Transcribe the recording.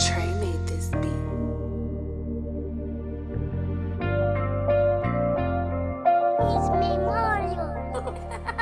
Trey made this Mario.